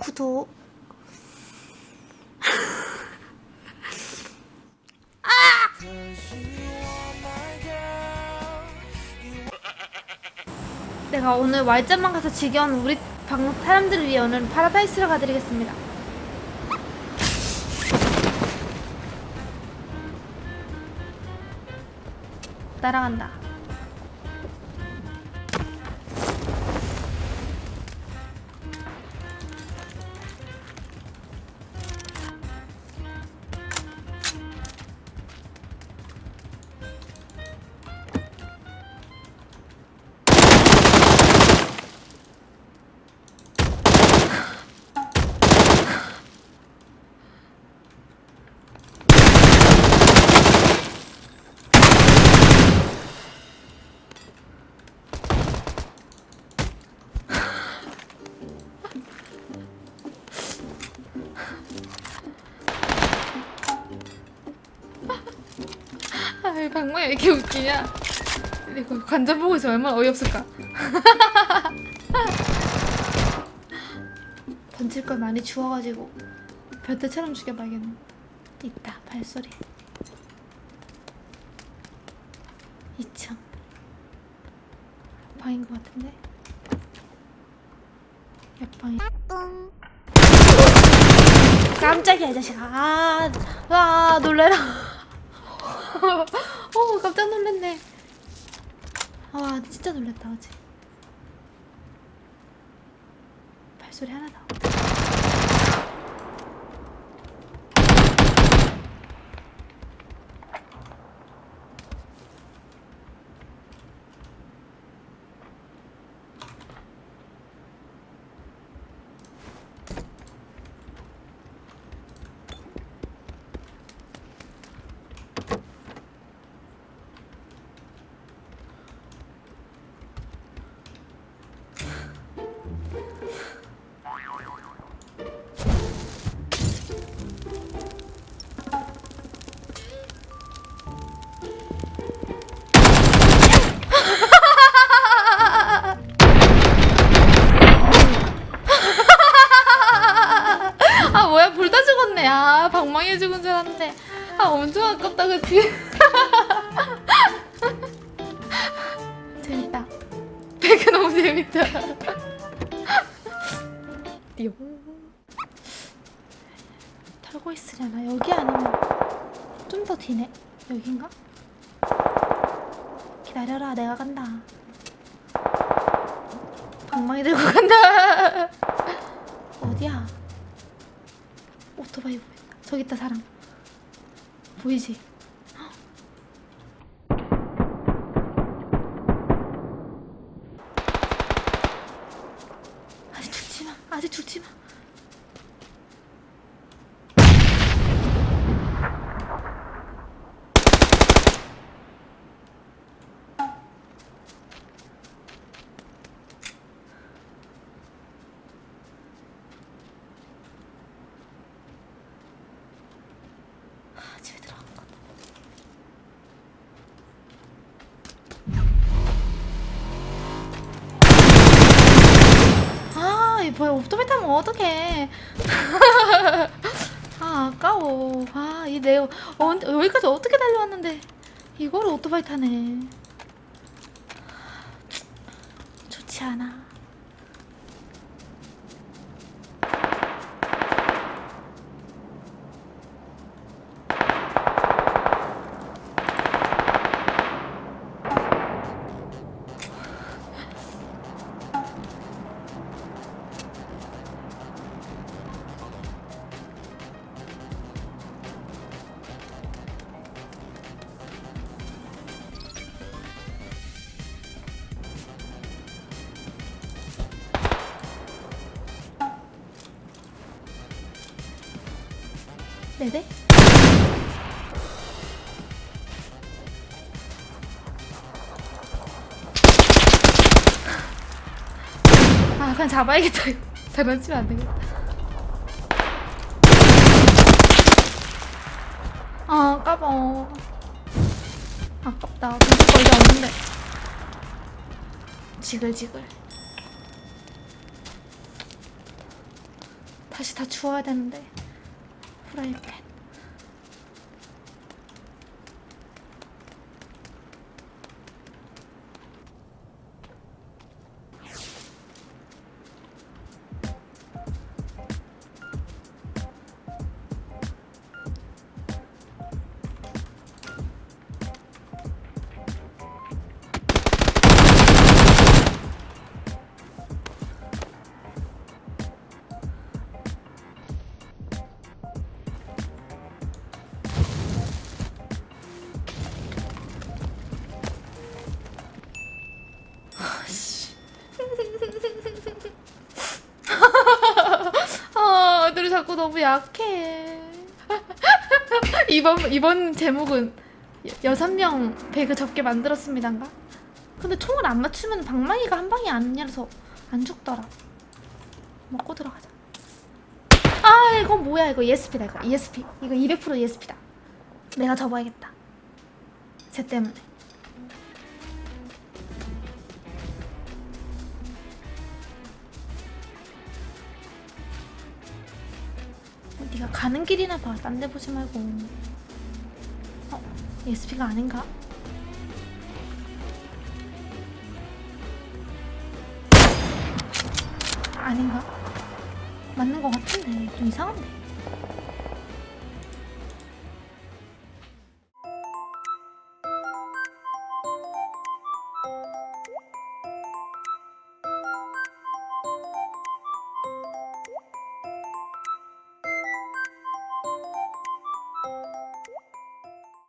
구독 내가 오늘 Y자만 가서 지겨운 우리 방 사람들을 위해 오늘 파라다이스를 가드리겠습니다. 날아간다. 방망이 왜 이렇게 웃기냐? 이거 관전 보고 있으면 얼마나 어이없을까? 던질 걸 많이 주워가지고 변태처럼 죽여봐야겠네. 있다 발소리. 2층 방인 것 같은데 옆방이 깜짝이야 이 자식아 아, 아 놀래라 어 깜짝 놀랐네. 아 진짜 놀랐다 어제. 발소리 하나 더 아 방망이 죽은 줄 알았는데. 아 엄청 아깝다 그치? 재밌다. 배그 너무 재밌다. 띠용. 털고 있으려나? 여기 아니면 좀 더 뒤네? 여긴가? 기다려라 내가 간다. 방망이 들고 간다. 어디야 오토바이 보인다. 저기 있다 사람. 보이지? 헉. 아직 죽지 마. 아직 죽지 마. 아, 집에 들어간 것 같다. 뭐야 오토바이 타면 어떡해? 아, 아까워. 아, 이 내가 어, 여기까지 어떻게 달려왔는데 이걸 오토바이 타네. 좋지 않아. 네네. 아 그냥 잡아야겠다. 장난치면 안 되겠다. 아 까봐. 아깝다. 거 이제 없는데. 지글지글. 다시 다 주워야 되는데 프라이팬 너무 약해. 이번 이번 제목은 여- 여섯 명 배그 접게 만들었습니다인가? 근데 총을 안 맞추면 방망이가 한 방이 아니라서 안 죽더라. 먹고 들어가자. 아 이거 뭐야 이거 ESP다 이거 ESP 이거 200% ESP다. 내가 접어야겠다. 쟤 때문에. 네가 가는 길이나 봐. 딴 데 보지 말고. 어? ESP가 아닌가? 아닌가? 맞는 것 같은데 좀 이상한데